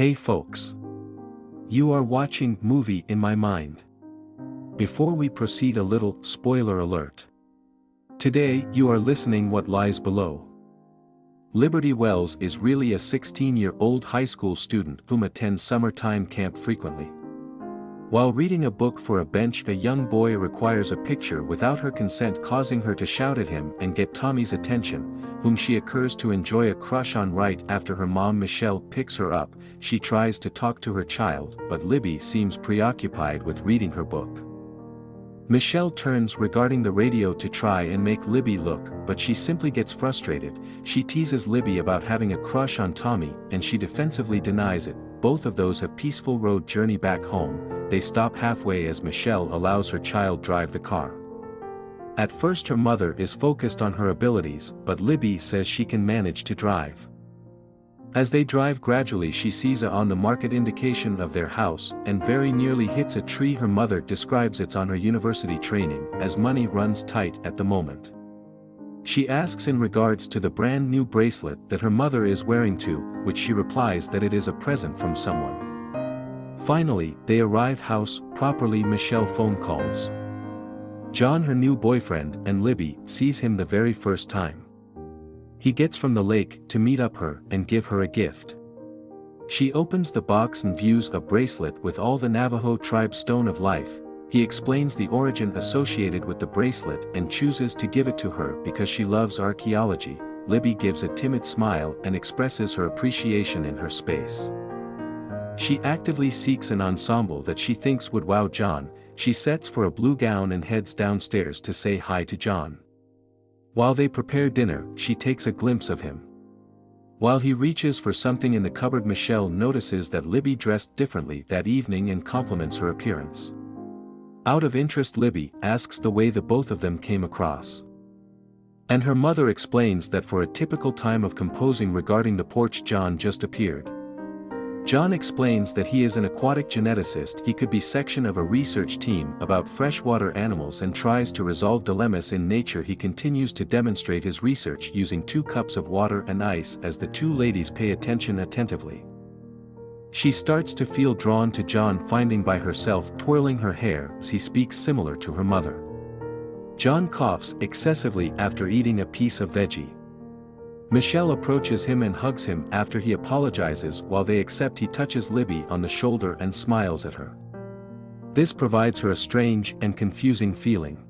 Hey folks. You are watching Movie in My Mind. Before we proceed a little spoiler alert. Today you are listening What Lies Below. Liberty Wells is really a 16-year-old high school student whom attends summertime camp frequently. While reading a book for a bench a young boy requires a picture without her consent causing her to shout at him and get Tommy's attention, whom she occurs to enjoy a crush on right after her mom Michelle picks her up, she tries to talk to her child but Libby seems preoccupied with reading her book. Michelle turns regarding the radio to try and make Libby look, but she simply gets frustrated, she teases Libby about having a crush on Tommy and she defensively denies it, both of those have peaceful road journey back home, they stop halfway as Michelle allows her child drive the car. At first her mother is focused on her abilities, but Libby says she can manage to drive. As they drive gradually she sees a on the market indication of their house and very nearly hits a tree her mother describes it's on her university training as money runs tight at the moment. She asks in regards to the brand new bracelet that her mother is wearing to, which she replies that it is a present from someone. Finally, they arrive house, properly Michelle phone calls. John her new boyfriend and Libby sees him the very first time. He gets from the lake to meet up her and give her a gift. She opens the box and views a bracelet with all the Navajo tribe stone of life, he explains the origin associated with the bracelet and chooses to give it to her because she loves archaeology, Libby gives a timid smile and expresses her appreciation in her space. She actively seeks an ensemble that she thinks would wow John, she sets for a blue gown and heads downstairs to say hi to John. While they prepare dinner, she takes a glimpse of him. While he reaches for something in the cupboard Michelle notices that Libby dressed differently that evening and compliments her appearance. Out of interest Libby asks the way the both of them came across. And her mother explains that for a typical time of composing regarding the porch John just appeared. John explains that he is an aquatic geneticist he could be section of a research team about freshwater animals and tries to resolve dilemmas in nature he continues to demonstrate his research using two cups of water and ice as the two ladies pay attention attentively. She starts to feel drawn to John finding by herself twirling her hair as he speaks similar to her mother. John coughs excessively after eating a piece of veggie. Michelle approaches him and hugs him after he apologizes while they accept he touches Libby on the shoulder and smiles at her. This provides her a strange and confusing feeling.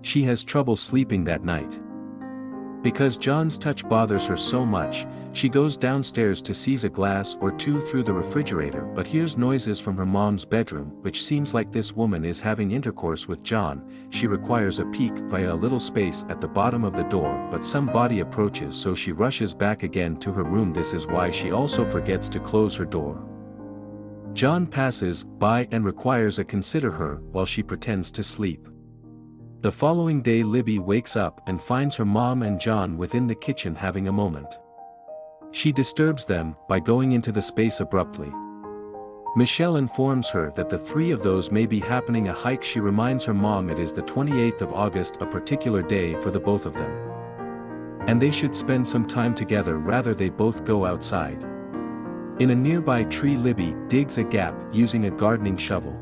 She has trouble sleeping that night. Because John's touch bothers her so much, she goes downstairs to seize a glass or two through the refrigerator but hears noises from her mom's bedroom which seems like this woman is having intercourse with John, she requires a peek via a little space at the bottom of the door but some body approaches so she rushes back again to her room this is why she also forgets to close her door. John passes by and requires a consider her while she pretends to sleep. The following day Libby wakes up and finds her mom and John within the kitchen having a moment. She disturbs them by going into the space abruptly. Michelle informs her that the three of those may be happening a hike she reminds her mom it is the 28th of August a particular day for the both of them. And they should spend some time together rather they both go outside. In a nearby tree Libby digs a gap using a gardening shovel.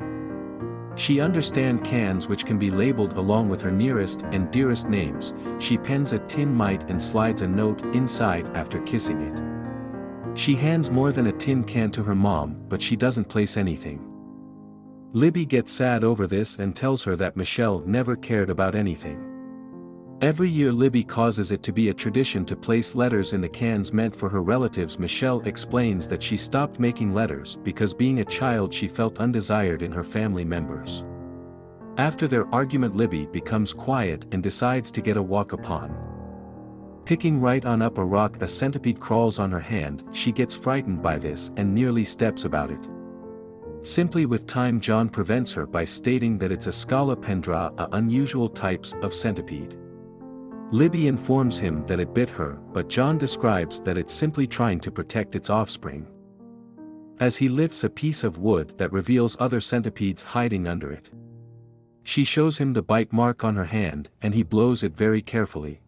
She understand cans which can be labeled along with her nearest and dearest names, she pens a tin mite and slides a note inside after kissing it. She hands more than a tin can to her mom but she doesn't place anything. Libby gets sad over this and tells her that Michelle never cared about anything. Every year Libby causes it to be a tradition to place letters in the cans meant for her relatives Michelle explains that she stopped making letters because being a child she felt undesired in her family members. After their argument Libby becomes quiet and decides to get a walk upon. Picking right on up a rock a centipede crawls on her hand, she gets frightened by this and nearly steps about it. Simply with time John prevents her by stating that it's a Scolopendra a unusual types of centipede. Libby informs him that it bit her, but John describes that it's simply trying to protect its offspring. As he lifts a piece of wood that reveals other centipedes hiding under it. She shows him the bite mark on her hand and he blows it very carefully.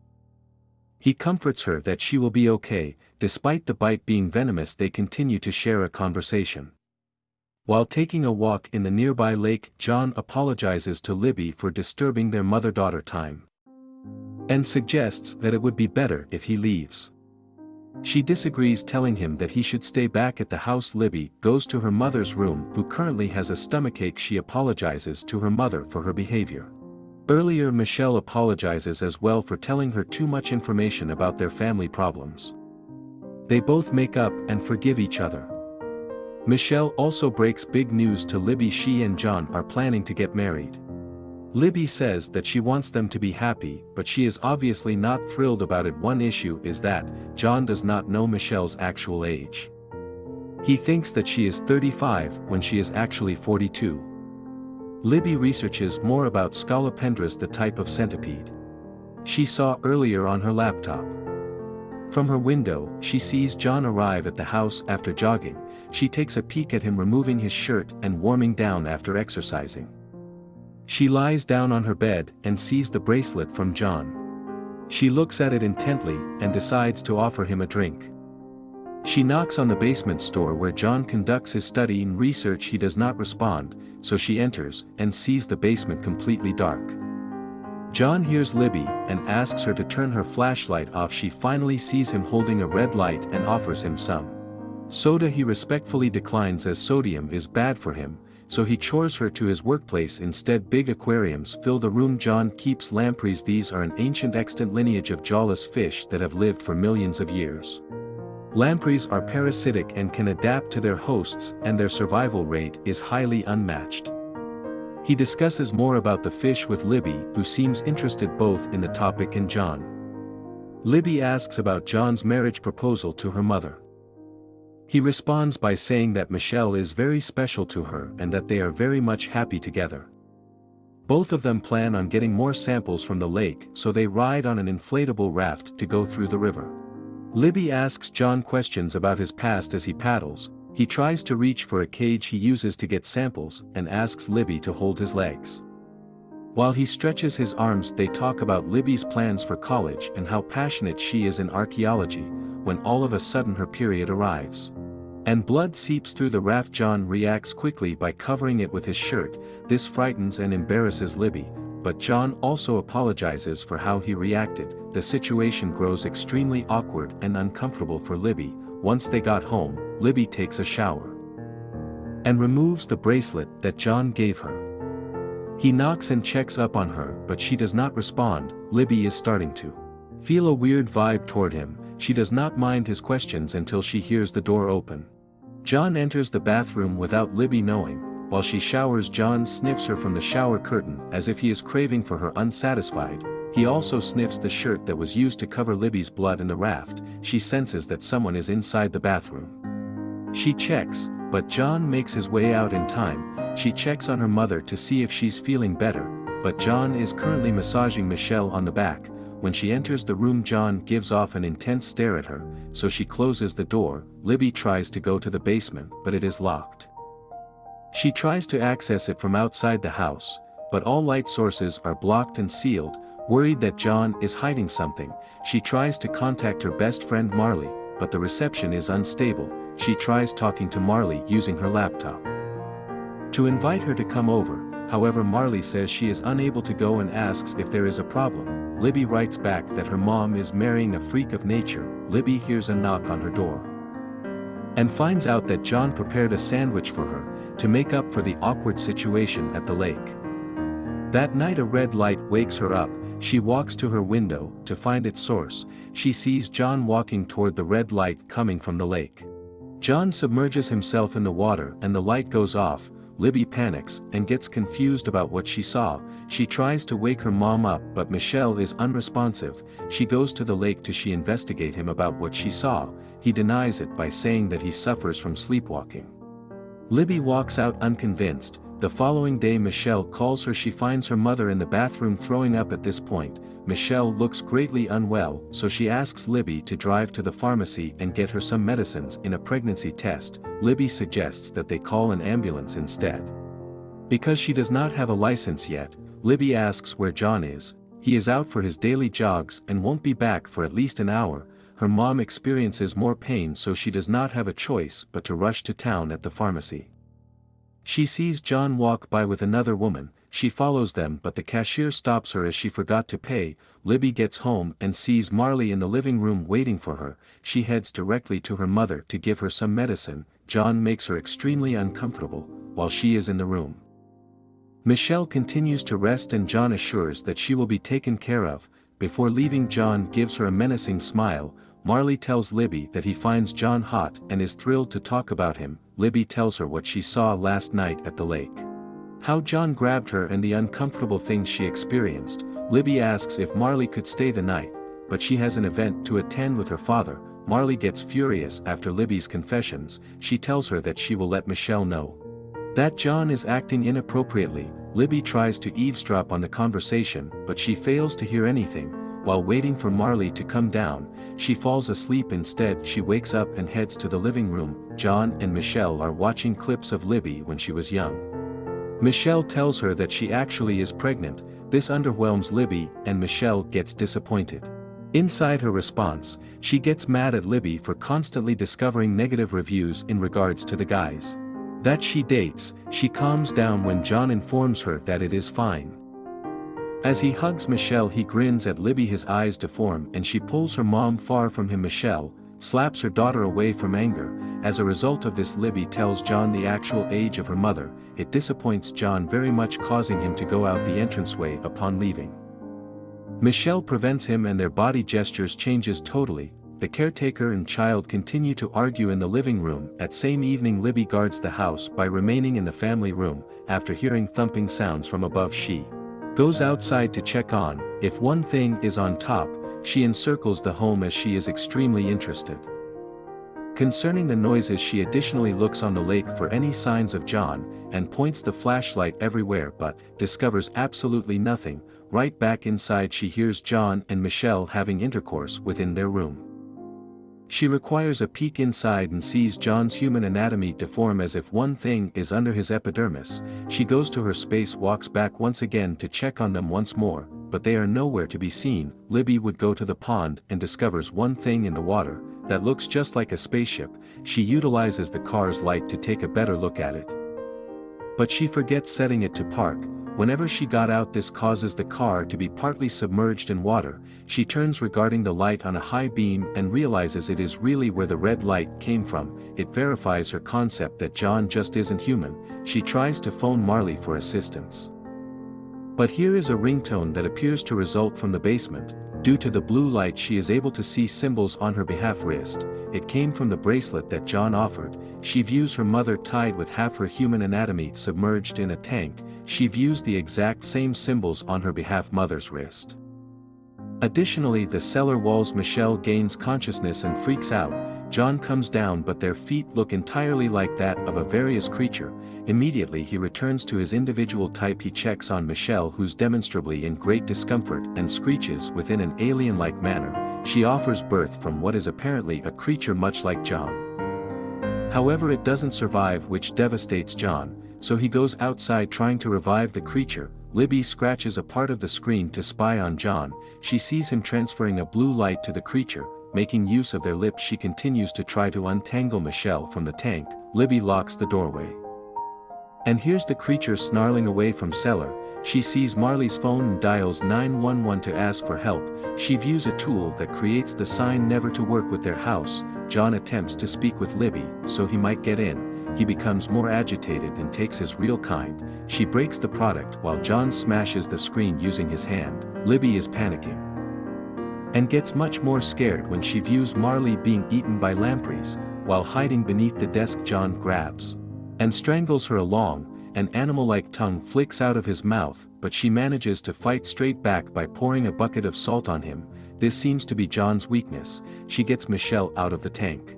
He comforts her that she will be okay, despite the bite being venomous they continue to share a conversation. While taking a walk in the nearby lake John apologizes to Libby for disturbing their mother-daughter time. And suggests that it would be better if he leaves. She disagrees telling him that he should stay back at the house Libby goes to her mother's room who currently has a stomachache she apologizes to her mother for her behavior. Earlier Michelle apologizes as well for telling her too much information about their family problems. They both make up and forgive each other. Michelle also breaks big news to Libby she and John are planning to get married. Libby says that she wants them to be happy but she is obviously not thrilled about it one issue is that, John does not know Michelle's actual age. He thinks that she is 35 when she is actually 42. Libby researches more about Scolopendras the type of centipede. She saw earlier on her laptop. From her window, she sees John arrive at the house after jogging, she takes a peek at him removing his shirt and warming down after exercising. She lies down on her bed and sees the bracelet from John. She looks at it intently and decides to offer him a drink. She knocks on the basement store where John conducts his study and research he does not respond, so she enters and sees the basement completely dark. John hears Libby and asks her to turn her flashlight off she finally sees him holding a red light and offers him some. Soda he respectfully declines as sodium is bad for him, so he chores her to his workplace instead big aquariums fill the room John keeps lampreys these are an ancient extant lineage of jawless fish that have lived for millions of years. Lampreys are parasitic and can adapt to their hosts and their survival rate is highly unmatched. He discusses more about the fish with Libby who seems interested both in the topic and John. Libby asks about John's marriage proposal to her mother. He responds by saying that Michelle is very special to her and that they are very much happy together. Both of them plan on getting more samples from the lake so they ride on an inflatable raft to go through the river. Libby asks John questions about his past as he paddles, he tries to reach for a cage he uses to get samples and asks Libby to hold his legs. While he stretches his arms they talk about Libby's plans for college and how passionate she is in archaeology, when all of a sudden her period arrives. And blood seeps through the raft John reacts quickly by covering it with his shirt, this frightens and embarrasses Libby, but John also apologizes for how he reacted, the situation grows extremely awkward and uncomfortable for Libby, once they got home, Libby takes a shower. And removes the bracelet that John gave her. He knocks and checks up on her but she does not respond, Libby is starting to feel a weird vibe toward him, she does not mind his questions until she hears the door open. John enters the bathroom without Libby knowing, while she showers John sniffs her from the shower curtain as if he is craving for her unsatisfied, he also sniffs the shirt that was used to cover Libby's blood in the raft, she senses that someone is inside the bathroom. She checks, but John makes his way out in time, she checks on her mother to see if she's feeling better, but John is currently massaging Michelle on the back, when she enters the room John gives off an intense stare at her, so she closes the door, Libby tries to go to the basement but it is locked. She tries to access it from outside the house, but all light sources are blocked and sealed, worried that John is hiding something, she tries to contact her best friend Marley, but the reception is unstable, she tries talking to Marley using her laptop. To invite her to come over, however Marley says she is unable to go and asks if there is a problem, Libby writes back that her mom is marrying a freak of nature, Libby hears a knock on her door. And finds out that John prepared a sandwich for her, to make up for the awkward situation at the lake. That night a red light wakes her up, she walks to her window to find its source, she sees John walking toward the red light coming from the lake. John submerges himself in the water and the light goes off, Libby panics and gets confused about what she saw, she tries to wake her mom up but Michelle is unresponsive, she goes to the lake to she investigate him about what she saw, he denies it by saying that he suffers from sleepwalking. Libby walks out unconvinced, the following day Michelle calls her. She finds her mother in the bathroom throwing up at this point, Michelle looks greatly unwell so she asks Libby to drive to the pharmacy and get her some medicines in a pregnancy test, Libby suggests that they call an ambulance instead. Because she does not have a license yet, Libby asks where John is, He is out for his daily jogs and won't be back for at least an hour, her mom experiences more pain so she does not have a choice but to rush to town at the pharmacy. She sees John walk by with another woman, she follows them but the cashier stops her as she forgot to pay, Libby gets home and sees Marley in the living room waiting for her, she heads directly to her mother to give her some medicine, John makes her extremely uncomfortable, while she is in the room. Michelle continues to rest and John assures that she will be taken care of, before leaving John gives her a menacing smile, Marley tells Libby that he finds John hot and is thrilled to talk about him, Libby tells her what she saw last night at the lake. How John grabbed her and the uncomfortable things she experienced, Libby asks if Marley could stay the night, but she has an event to attend with her father, Marley gets furious after Libby's confessions, she tells her that she will let Michelle know. That John is acting inappropriately, Libby tries to eavesdrop on the conversation but she fails to hear anything, while waiting for Marley to come down, she falls asleep. Instead she wakes up and heads to the living room, John and Michelle are watching clips of Libby when she was young. Michelle tells her that she actually is pregnant, this underwhelms Libby and Michelle gets disappointed. Inside her response, she gets mad at Libby for constantly discovering negative reviews in regards to the guys. That she dates, she calms down when John informs her that it is fine. As he hugs Michelle he grins at Libby his eyes deform and she pulls her mom far from him Michelle, slaps her daughter away from anger, as a result of this Libby tells John the actual age of her mother, it disappoints John very much causing him to go out the entranceway upon leaving. Michelle prevents him and their body gestures changes totally, the caretaker and child continue to argue in the living room. At same evening Libby guards the house by remaining in the family room, after hearing thumping sounds from above she Goes outside to check on, if one thing is on top, she encircles the home as she is extremely interested. Concerning the noises she additionally looks on the lake for any signs of John, and points the flashlight everywhere but, discovers absolutely nothing, right back inside she hears John and Michelle having intercourse within their room. She requires a peek inside and sees John's human anatomy deform as if one thing is under his epidermis, she goes to her space walks back once again to check on them once more, but they are nowhere to be seen, Libby would go to the pond and discovers one thing in the water, that looks just like a spaceship, she utilizes the car's light to take a better look at it. But she forgets setting it to park, Whenever she got out this causes the car to be partly submerged in water, she turns regarding the light on a high beam and realizes it is really where the red light came from, it verifies her concept that John just isn't human, she tries to phone Marley for assistance. But here is a ringtone that appears to result from the basement, due to the blue light she is able to see symbols on her behalf wrist, it came from the bracelet that John offered, she views her mother tied with half her human anatomy submerged in a tank, she views the exact same symbols on her behalf mother's wrist. Additionally the cellar walls Michelle gains consciousness and freaks out, John comes down but their feet look entirely like that of a various creature, immediately he returns to his individual type. He checks on Michelle who's demonstrably in great discomfort and screeches within an alien-like manner, she offers birth from what is apparently a creature much like John. However it doesn't survive which devastates John, so he goes outside trying to revive the creature, Libby scratches a part of the screen to spy on John, she sees him transferring a blue light to the creature, making use of their lips she continues to try to untangle Michelle from the tank, Libby locks the doorway. And here's the creature snarling away from cellar, she sees Marley's phone and dials 911 to ask for help, she views a tool that creates the sign never to work with their house, John attempts to speak with Libby so he might get in, he becomes more agitated and takes his real kind, she breaks the product while John smashes the screen using his hand, Libby is panicking. And gets much more scared when she views Marley being eaten by lampreys, while hiding beneath the desk John grabs. And strangles her along, an animal-like tongue flicks out of his mouth, but she manages to fight straight back by pouring a bucket of salt on him, this seems to be John's weakness, she gets Michelle out of the tank.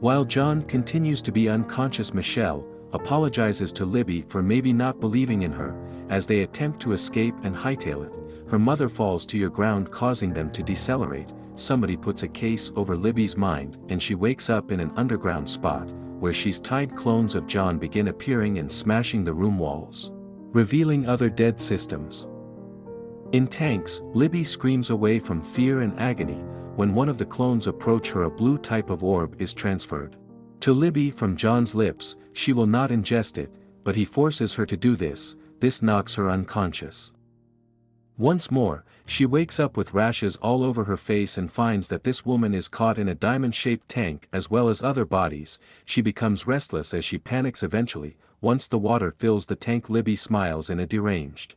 While John continues to be unconscious Michelle, apologizes to Libby for maybe not believing in her, as they attempt to escape and hightail it, her mother falls to your ground causing them to decelerate, somebody puts a case over Libby's mind and she wakes up in an underground spot, where she's tied clones of John begin appearing and smashing the room walls. Revealing other dead systems. In tanks, Libby screams away from fear and agony, when one of the clones approach her a blue type of orb is transferred. To Libby from John's lips, she will not ingest it, but he forces her to do this, this knocks her unconscious. Once more, she wakes up with rashes all over her face and finds that this woman is caught in a diamond-shaped tank as well as other bodies, she becomes restless as she panics eventually, once the water fills the tank Libby smiles in a deranged,